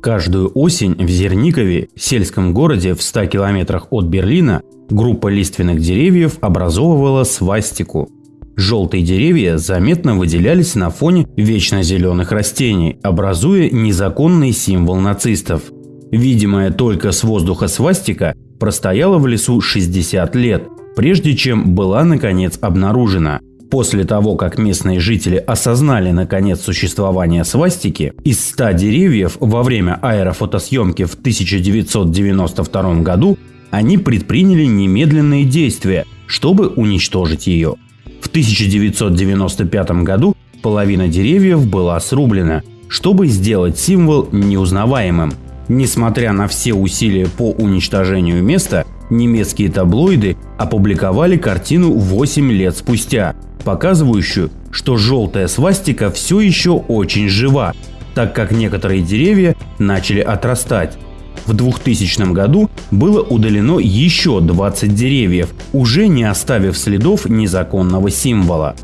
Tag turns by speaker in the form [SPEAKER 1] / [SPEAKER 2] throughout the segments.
[SPEAKER 1] Каждую осень в Зерникове, сельском городе в 100 километрах от Берлина, группа лиственных деревьев образовывала свастику. Желтые деревья заметно выделялись на фоне вечно зеленых растений, образуя незаконный символ нацистов. Видимая только с воздуха свастика простояла в лесу 60 лет, прежде чем была наконец обнаружена – После того, как местные жители осознали наконец существование свастики, из 100 деревьев во время аэрофотосъемки в 1992 году они предприняли немедленные действия, чтобы уничтожить ее. В 1995 году половина деревьев была срублена, чтобы сделать символ неузнаваемым. Несмотря на все усилия по уничтожению места, немецкие таблоиды опубликовали картину 8 лет спустя, показывающую, что желтая свастика все еще очень жива, так как некоторые деревья начали отрастать. В 2000 году было удалено еще 20 деревьев, уже не оставив следов незаконного символа.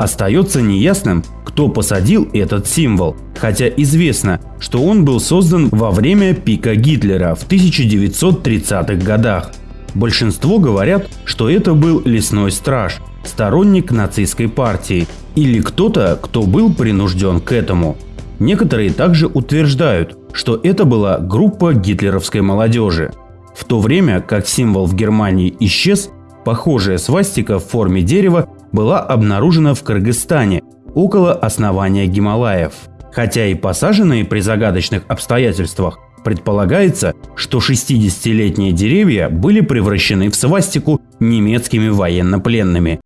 [SPEAKER 1] Остается неясным, кто посадил этот символ, хотя известно, что он был создан во время пика Гитлера в 1930-х годах. Большинство говорят, что это был лесной страж, сторонник нацистской партии или кто-то, кто был принужден к этому. Некоторые также утверждают, что это была группа гитлеровской молодежи. В то время как символ в Германии исчез, похожая свастика в форме дерева была обнаружена в Кыргызстане около основания Гималаев. Хотя и посаженные при загадочных обстоятельствах, предполагается, что 60-летние деревья были превращены в свастику немецкими военнопленными